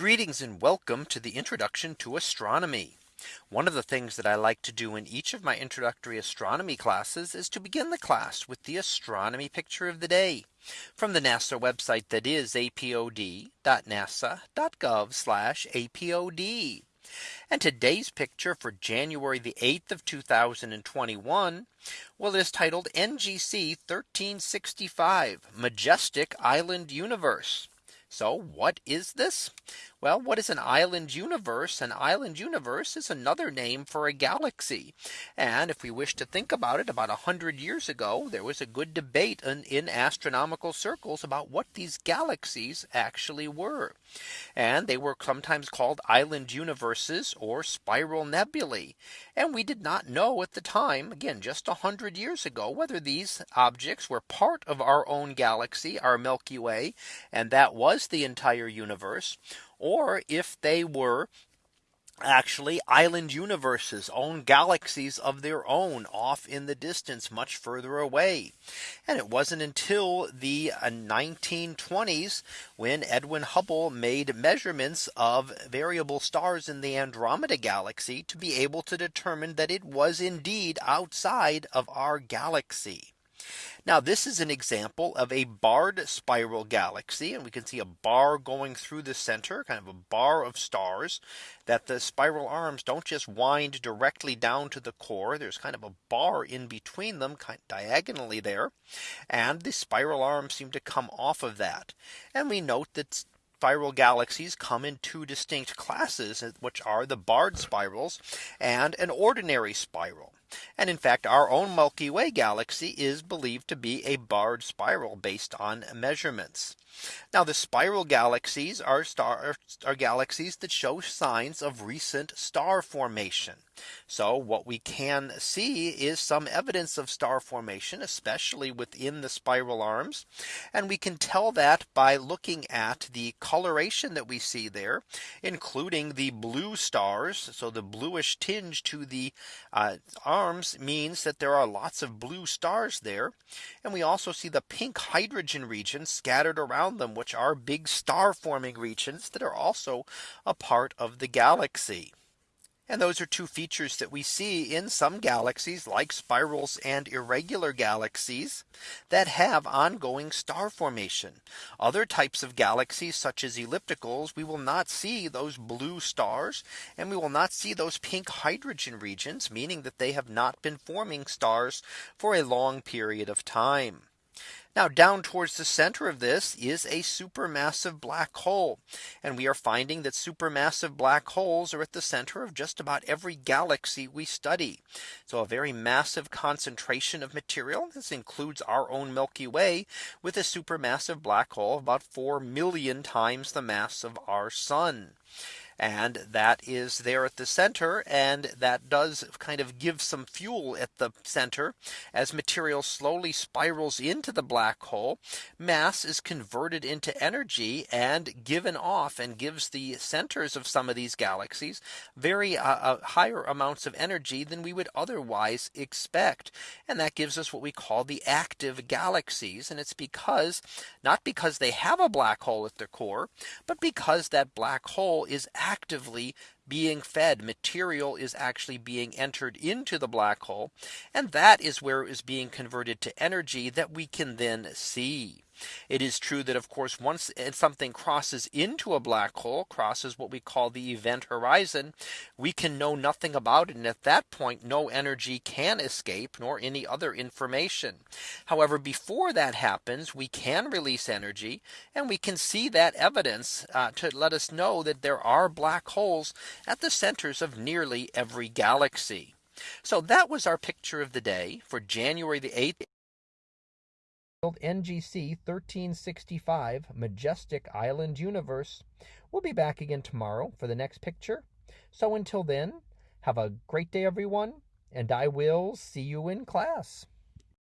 Greetings and welcome to the introduction to astronomy. One of the things that I like to do in each of my introductory astronomy classes is to begin the class with the astronomy picture of the day from the NASA website that is apod.nasa.gov apod. And today's picture for January the 8th of 2021. Well, it is titled NGC 1365 Majestic Island Universe. So what is this? Well, what is an island universe? An island universe is another name for a galaxy. And if we wish to think about it about 100 years ago, there was a good debate in, in, astronomical circles about what these galaxies actually were. And they were sometimes called island universes or spiral nebulae. And we did not know at the time, again, just 100 years ago, whether these objects were part of our own galaxy, our Milky Way, and that was the entire universe or if they were actually island universes own galaxies of their own off in the distance much further away. And it wasn't until the 1920s uh, when Edwin Hubble made measurements of variable stars in the Andromeda galaxy to be able to determine that it was indeed outside of our galaxy. Now this is an example of a barred spiral galaxy and we can see a bar going through the center kind of a bar of stars that the spiral arms don't just wind directly down to the core. There's kind of a bar in between them kind of diagonally there. And the spiral arms seem to come off of that. And we note that spiral galaxies come in two distinct classes, which are the barred spirals and an ordinary spiral. And in fact, our own Milky Way galaxy is believed to be a barred spiral based on measurements. Now the spiral galaxies are star are galaxies that show signs of recent star formation. So what we can see is some evidence of star formation, especially within the spiral arms. And we can tell that by looking at the coloration that we see there, including the blue stars. So the bluish tinge to the uh, arms means that there are lots of blue stars there. And we also see the pink hydrogen regions scattered around them, which are big star forming regions that are also a part of the galaxy. And those are two features that we see in some galaxies like spirals and irregular galaxies that have ongoing star formation. Other types of galaxies such as ellipticals, we will not see those blue stars and we will not see those pink hydrogen regions, meaning that they have not been forming stars for a long period of time. Now down towards the center of this is a supermassive black hole. And we are finding that supermassive black holes are at the center of just about every galaxy we study. So a very massive concentration of material. This includes our own Milky Way with a supermassive black hole about 4 million times the mass of our sun and that is there at the center and that does kind of give some fuel at the center. As material slowly spirals into the black hole mass is converted into energy and given off and gives the centers of some of these galaxies very uh, uh, higher amounts of energy than we would otherwise expect. And that gives us what we call the active galaxies. And it's because not because they have a black hole at their core but because that black hole is actively being fed material is actually being entered into the black hole. And that is where it is being converted to energy that we can then see. It is true that of course once something crosses into a black hole crosses what we call the event horizon we can know nothing about it and at that point no energy can escape nor any other information however before that happens we can release energy and we can see that evidence uh, to let us know that there are black holes at the centers of nearly every galaxy. So that was our picture of the day for January the 8th. NGC 1365 Majestic Island Universe. We'll be back again tomorrow for the next picture. So until then, have a great day, everyone, and I will see you in class.